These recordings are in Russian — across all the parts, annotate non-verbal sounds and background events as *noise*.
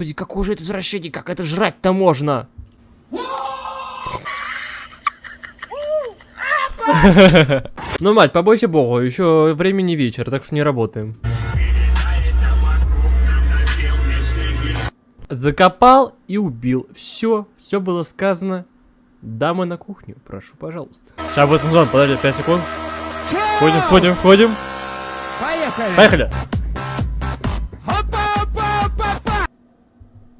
Господи, какой же это извращение, как это жрать-то можно? Ну, мать, побойся богу, еще времени вечер, так что не работаем. Закопал и убил. Все, все было сказано. Дамы на кухню, прошу, пожалуйста. Сейчас будет музон, подожди, 5 секунд. Входим, входим, входим. Поехали! Поехали.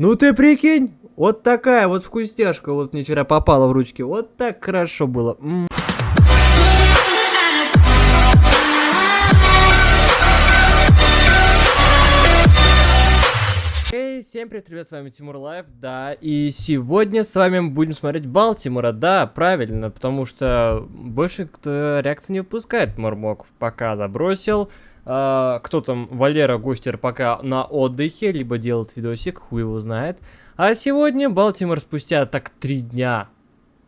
Ну ты прикинь, вот такая вот вкусняшка вот мне вчера попала в ручки. Вот так хорошо было. Эй, всем привет, ребят, с вами Тимур Лайв, да, и сегодня с вами будем смотреть Балтимора, да, правильно, потому что больше кто реакции не выпускает, Мормок пока забросил, А, кто там, Валера Густер пока на отдыхе, либо делает видосик, хуй его знает, а сегодня Балтимор спустя так три дня,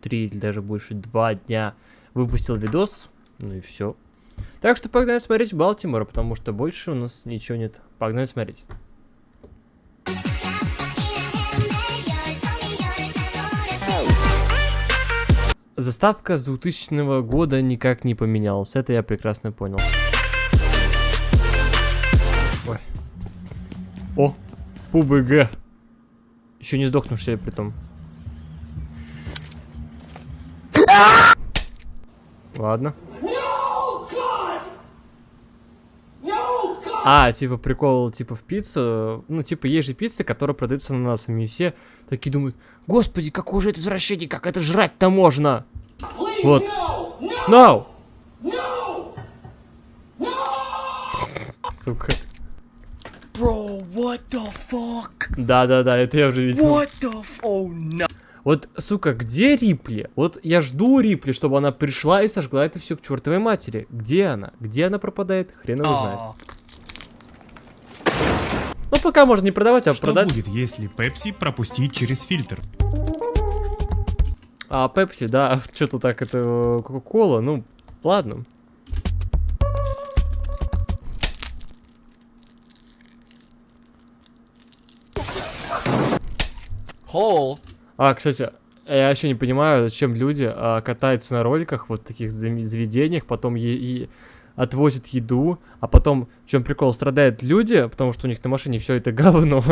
три или даже больше, два дня выпустил видос, ну и все. Так что погнали смотреть Балтимора, потому что больше у нас ничего нет, погнали смотреть. Заставка с 2000 года никак не поменялась, это я прекрасно понял. О, ПУБГ. Еще не сдохнувшая при том. Ладно. А, типа прикол, типа в пиццу, ну типа есть же пицца, которая продается ананасами, и все такие думают, господи, какое же это извращение, как это жрать-то можно? Вот. No! Сука. Bro, what the fuck? Да-да-да, это я уже видел. What the. Oh no. Вот, сука, где Рипли? Вот я жду Рипли, чтобы она пришла и сожгла это все к чертовой матери. Где она? Где она пропадает? Хрен его знает. Aw. Ну, пока можно не продавать, а Что продать. будет, если Пепси пропустить через фильтр? А, Пепси, да, *laughs* что-то так, это э, Кока-Кола, ну, ладно. Hole. А, кстати, я еще не понимаю, зачем люди а, катаются на роликах, вот таких заведениях, потом е- и отвозят еду, а потом, в чем прикол, страдают люди, потому что у них на машине все это *laughs* говно,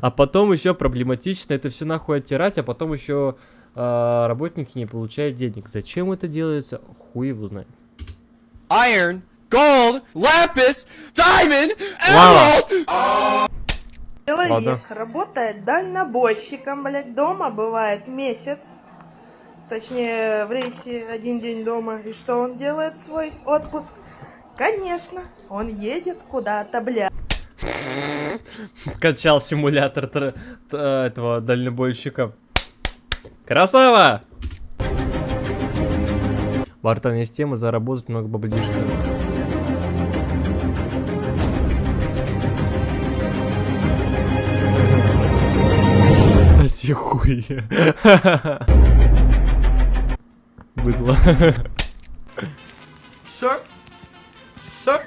а потом еще проблематично это все нахуй оттирать, а потом еще а, работники не получают денег. Зачем это делается, хуй его знает. Iron. Gold. Lapis. Diamond. Emerald. Ладно. Человек работает дальнобойщиком, блядь, дома бывает месяц. Точнее, в рейсе один день дома. И что он делает в свой отпуск? Конечно, он едет куда-то, блядь. *laughs* Скачал симулятор этого дальнобойщика. Красава! Бартон есть тема заработать много баблишка. Соси хуй. Быдло. Sir. Sir.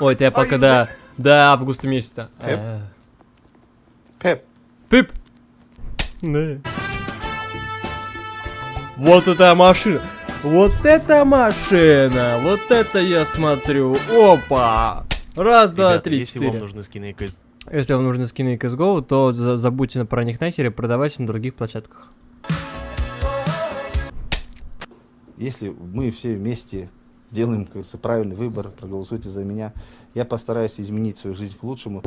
Ой, это я пока до, до августа месяца. Пеп? А. Пеп, Пип! Да. Вот эта машина! Вот эта машина! Вот это я смотрю! Опа! Раз, два, Ребята, три, если четыре. вам нужны скины Если вам нужны скины CSGO, то за- забудьте про них нахер и продавайте на других площадках. если мы все вместе сделаем, как правильный выбор, проголосуйте за меня, я постараюсь изменить свою жизнь к лучшему.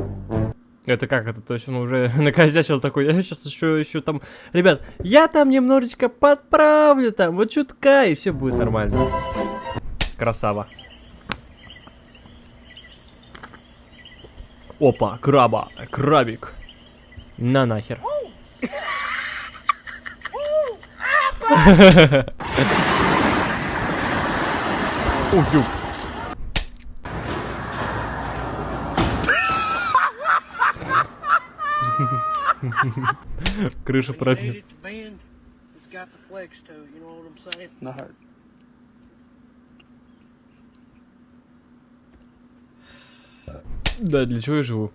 Это как это? То есть он уже *laughs* накосячил такой, я сейчас еще, еще там... Ребят, я там немножечко подправлю там, вот чутка, и все будет нормально. Красава. Опа, краба, крабик. На нахер. Ух, ю. Крышу пробил. Да, для чего я живу?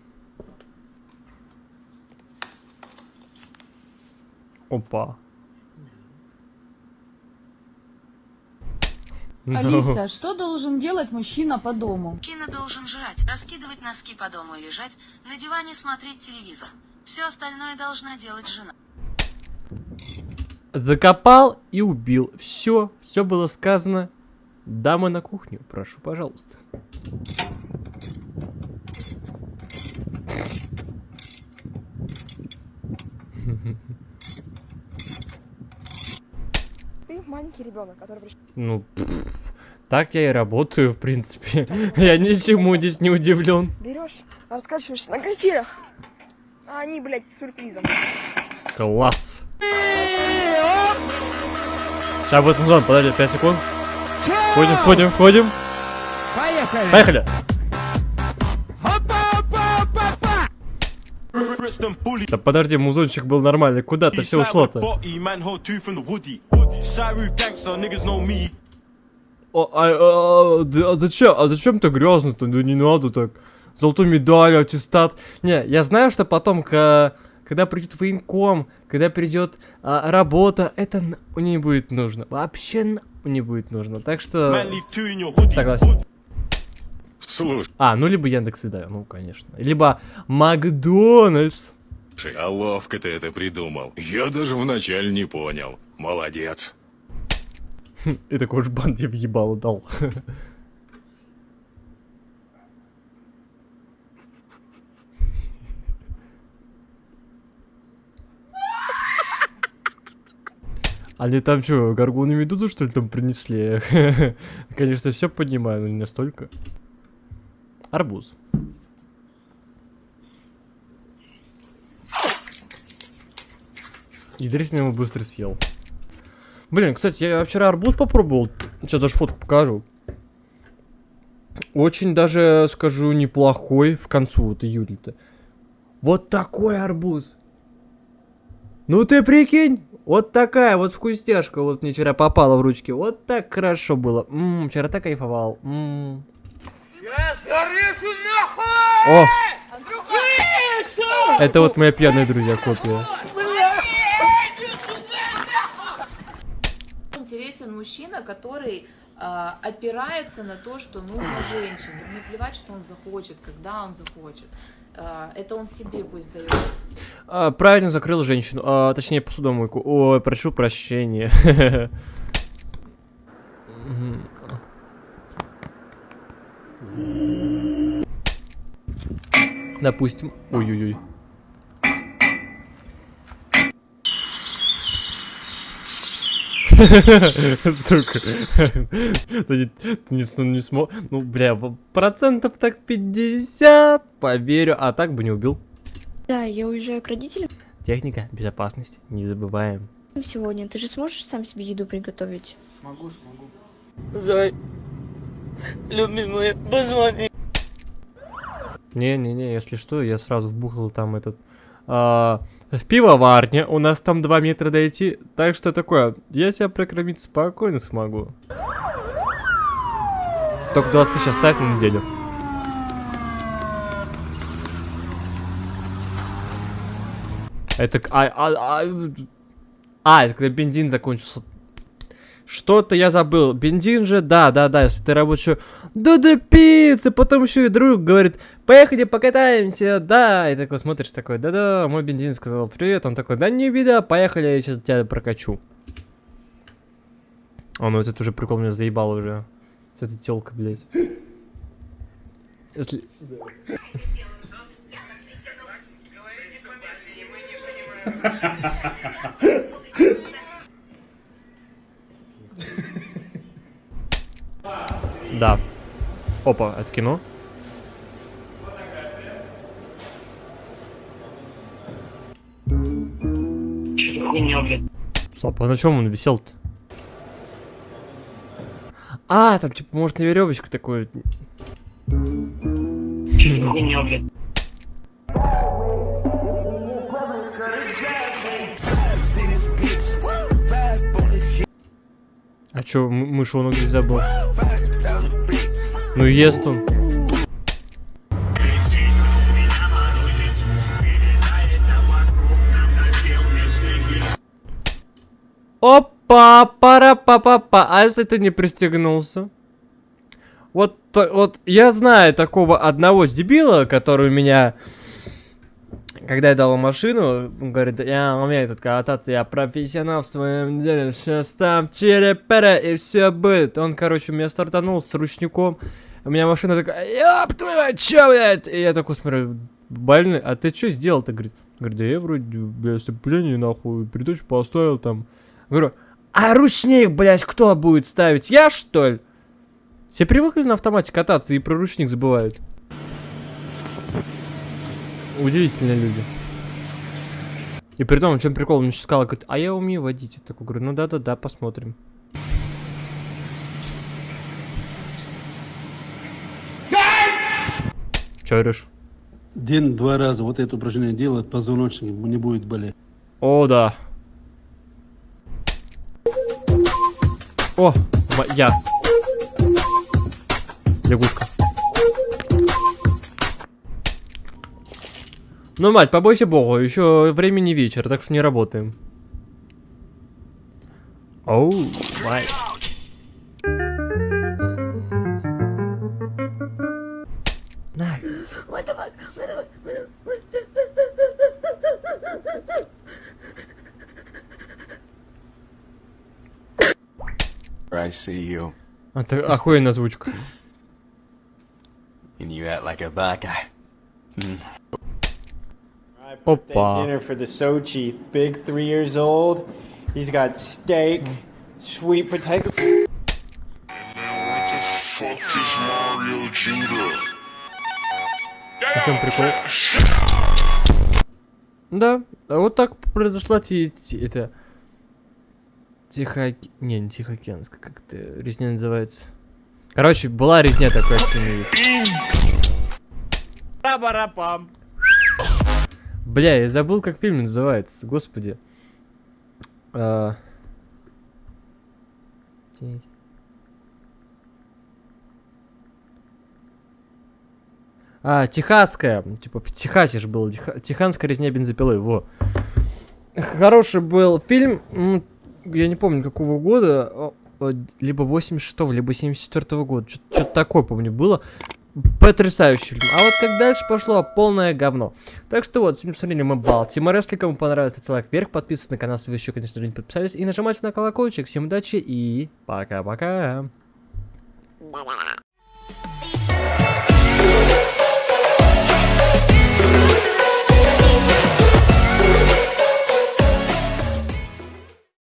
Опа. Ну, Алиса, что должен делать мужчина по дому? Мужчина должен жрать, раскидывать носки по дому и лежать, на диване смотреть телевизор. Все остальное должна делать жена. Закопал и убил. Все, все было сказано. Дамы на кухню, прошу, пожалуйста. Ты маленький ребенок, который пришел. Ну, так я и работаю, в принципе. *laughs* Я ничему здесь не удивлен. Берешь, раскачиваешься на качелях. А они, блядь, с сюрпризом. Класс. Сейчас будет музон, подожди, 5 секунд. Входим, входим, входим. Поехали. Поехали. Да подожди, музончик был нормальный. Куда ты все ушло-то? О, а, а, да, а зачем? А зачем так грязно-то? Ну не надо так. Золотую медаль, аттестат. Не, я знаю, что потом, к- когда придет военком, когда придет а, работа, это на- не будет нужно. Вообще не будет нужно. Так что... Согласен. Слушай, А, ну либо Яндекс Еда, ну конечно. Либо Макдональдс. А ловко ты это придумал. Я даже вначале не понял. Молодец. *laughs* И такой уж бан тебе въебало дал. *laughs* Они там что, горгону медузу что ли там принесли? *laughs* Конечно, все понимаю, но не настолько. Арбуз. И дрифт ему быстро съел. Блин, кстати, я вчера арбуз попробовал. Сейчас даже фотку покажу. Очень даже, скажу, неплохой в концу вот июля-то. Вот такой арбуз. Ну ты прикинь, вот такая вот вкусняшка вот мне вчера попала в ручки. Вот так хорошо было. Ммм, вчера так кайфовал. Ммм. О! Это вот мои пьяные друзья копия. Интересен мужчина, который а, опирается на то, что нужно женщине. Не плевать, что он захочет, когда он захочет. А, это он себе пусть дает. А, правильно закрыл женщину, а, точнее посудомойку. Ой, прошу прощения. *laughs* Допустим. Ой-ой-ой. *laughs* Сука. Ты не- смог. Ну, бля, процентов так 50, поверю. А так бы не убил. Да, я уезжаю к родителям Техника безопасности, не забываем. сегодня. Ты же сможешь сам себе еду приготовить? Смогу, смогу. Зай, любимая, позвони. Не-не-не, если что, я сразу вбухал там этот... а, в пивоварне, у нас там 2 метра дойти, так что такое, я себя прокормить спокойно смогу. Только 20 тысяч оставь на неделю. Это... А, а, а, а, это когда бензин закончился. Что-то я забыл. Бензин же, да, да, да, если ты работаешь... Да да пицца, потом еще и друг говорит, поехали покатаемся, да. И такой смотришь, такой, да-да, мой бензин сказал привет. Он такой, да не беда, поехали, я сейчас тебя прокачу. О, ну этот уже прикол меня заебал уже. С этой телкой, блядь. Если... Да. Опа, это кино? Стоп, а на чем он висел-то? А, там типа, может, на веревочку такой. А чё, мышонок здесь забыл? Ну ест он. Опа, пара па па па А если ты не пристегнулся? Вот, вот я знаю такого одного дебила, который у меня, когда я дал машину, он говорит, я умею тут кататься, я профессионал в своем деле, сейчас там черепера и все будет. Он, короче, у меня стартанул с ручником, у меня машина такая, ёб твою мать, чё, блядь? И я такой смотрю, больный, а ты что сделал-то? Говорит, говорит, да я вроде без сцепления, нахуй, передачу поставил там. Говорю, а ручник, блядь, кто будет ставить? Я, что ли? Все привыкли на автомате кататься и про ручник забывают. Удивительные люди. И при том, в чем прикол, он мне сейчас сказал, говорит, а я умею водить. Я такой говорю, ну да-да-да, посмотрим. Че говоришь? День-два раза вот это упражнение делать, позвоночник не будет болеть. О, да. О, я. Лягушка. Ну, мать, побойся богу, еще времени вечер, так что не работаем. Оу, мать. Найс. I see you, Это охуенная озвучка. and you act like a bad guy. Опа. dinner for the Sochi. Big three years old. He's got steak, sweet potato. В чем прикол? Да, а вот так произошла ти- ти- это... Тихо... Не, не Тихоокеанская, как это резня называется. Короче, была резня такая, что не есть. Бля, я забыл, как фильм называется, господи. А... Ти- А, техасская. Типа в Техасе же. Теха- Техасская резня бензопилой, во. Хороший был фильм. Я не помню, какого года. Либо 86-го, либо 74-го года. Что-то такое, помню, было. Потрясающий фильм. А вот как дальше пошло, полное говно. Так что вот, сегодня посмотрели мы Балтимор. Если кому понравилось, ставьте лайк вверх, подписывайтесь на канал, если вы еще, конечно же, не подписались. И нажимайте на колокольчик. Всем удачи и пока-пока.